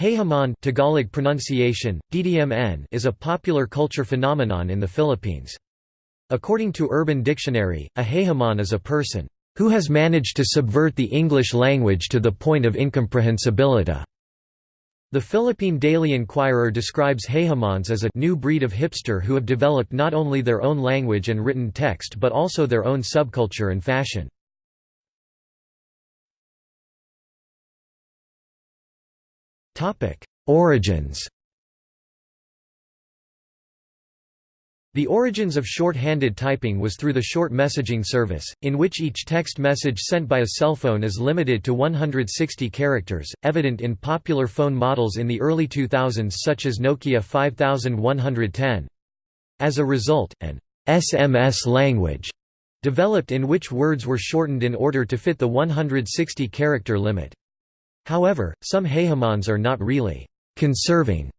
Jejemon Tagalog pronunciation, DDMN is a popular culture phenomenon in the Philippines. According to Urban Dictionary, a jejemon is a person who has managed to subvert the English language to the point of incomprehensibility. The Philippine Daily Inquirer describes jejemons as a new breed of hipster who have developed not only their own language and written text but also their own subculture and fashion. Origins The origins of short-handed typing was through the short messaging service, in which each text message sent by a cell phone is limited to 160 characters, evident in popular phone models in the early 2000s such as Nokia 5110. As a result, an SMS language developed in which words were shortened in order to fit the 160-character limit. However, some jejemons are not really conserving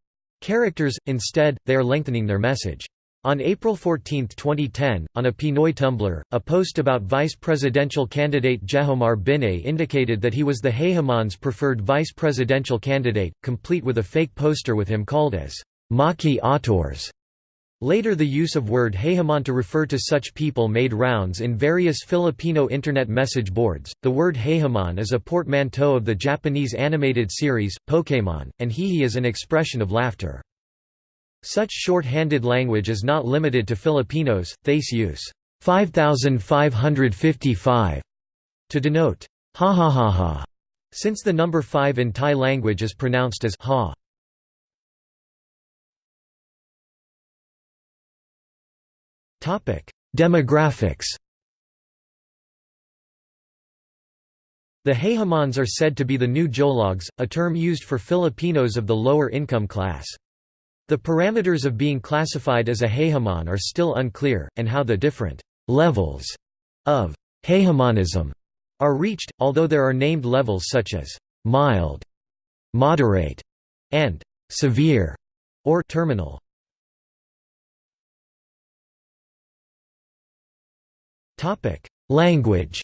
characters, instead, they are lengthening their message. On April 14, 2010, on a Pinoy Tumblr, a post about vice presidential candidate Jejomar Binay indicated that he was the Jejemon's preferred vice presidential candidate, complete with a fake poster with him called as Maki Autors. Later the use of word jejemon to refer to such people made rounds in various Filipino internet message boards. The word jejemon is a portmanteau of the Japanese animated series, Pokémon, and hihi is an expression of laughter. Such short-handed language is not limited to Filipinos, Thais use 5555 to denote ha ha ha ha, since the number 5 in Thai language is pronounced as ha. Demographics The Jejemons are said to be the new Jologs, a term used for Filipinos of the lower income class. The parameters of being classified as a Jejemon are still unclear, and how the different «levels» of Jejemonism are reached, although there are named levels such as «mild», «moderate» and «severe» or «terminal». Language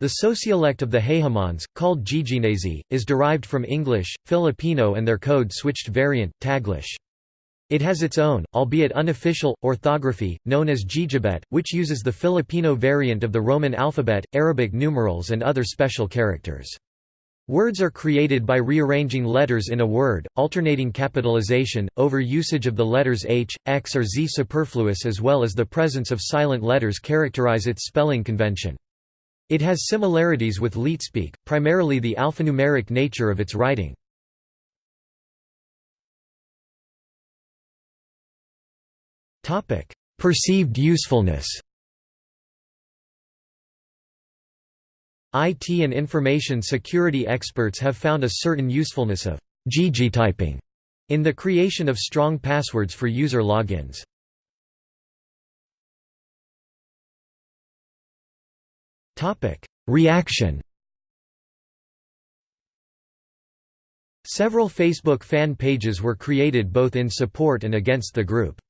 The sociolect of the Jejemons, called Jejenese, is derived from English, Filipino and their code-switched variant, Taglish. It has its own, albeit unofficial, orthography, known as Jejebet, which uses the Filipino variant of the Roman alphabet, Arabic numerals and other special characters. Words are created by rearranging letters in a word, alternating capitalization, over-usage of the letters H, X or Z superfluous as well as the presence of silent letters characterize its spelling convention. It has similarities with Leetspeak, primarily the alphanumeric nature of its writing. Perceived usefulness IT and information security experts have found a certain usefulness of gg typing in the creation of strong passwords for user logins. Reaction Several Facebook fan pages were created both in support and against the group.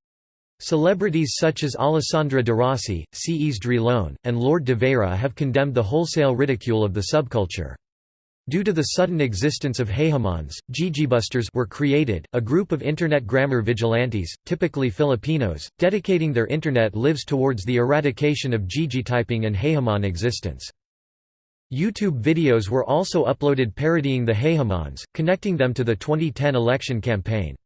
Celebrities such as Alessandra de Rossi, C. Drilon, and Lourd de Veyra have condemned the wholesale ridicule of the subculture. Due to the sudden existence of jejemons, Jejebusters were created, a group of Internet grammar vigilantes, typically Filipinos, dedicating their Internet lives towards the eradication of Jejetyping and jejemon existence. YouTube videos were also uploaded parodying the jejemons, connecting them to the 2010 election campaign.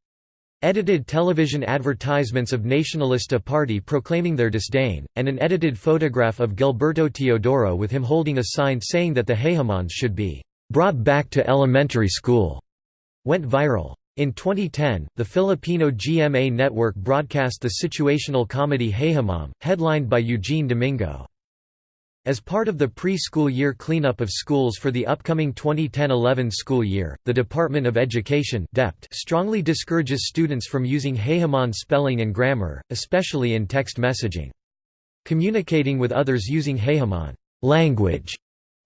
Edited television advertisements of Nacionalista Party proclaiming their disdain, and an edited photograph of Gilberto Teodoro with him holding a sign saying that the Jejemons should be "...brought back to elementary school", went viral. In 2010, the Filipino GMA network broadcast the situational comedy Hayhamon, headlined by Eugene Domingo. As part of the pre-school year cleanup of schools for the upcoming 2010-11 school year, the Department of Education strongly discourages students from using Jejemon spelling and grammar, especially in text messaging. Communicating with others using Jejemon language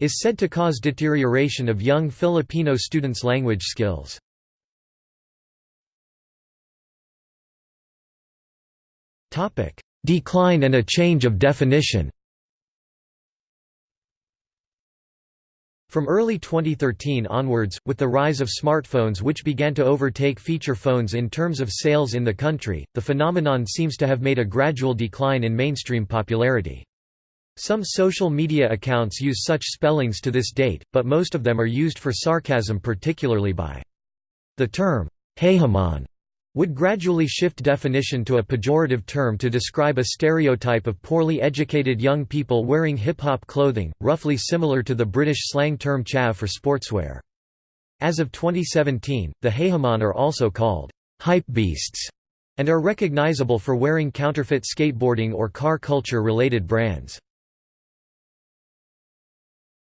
is said to cause deterioration of young Filipino students' language skills. Decline and a change of definition From early 2013 onwards, with the rise of smartphones which began to overtake feature phones in terms of sales in the country, the phenomenon seems to have made a gradual decline in mainstream popularity. Some social media accounts use such spellings to this date, but most of them are used for sarcasm particularly by. The term, jejemon would gradually shift definition to a pejorative term to describe a stereotype of poorly educated young people wearing hip-hop clothing, roughly similar to the British slang term chav for sportswear. As of 2017, the jejemon are also called hypebeasts and are recognizable for wearing counterfeit skateboarding or car culture related brands.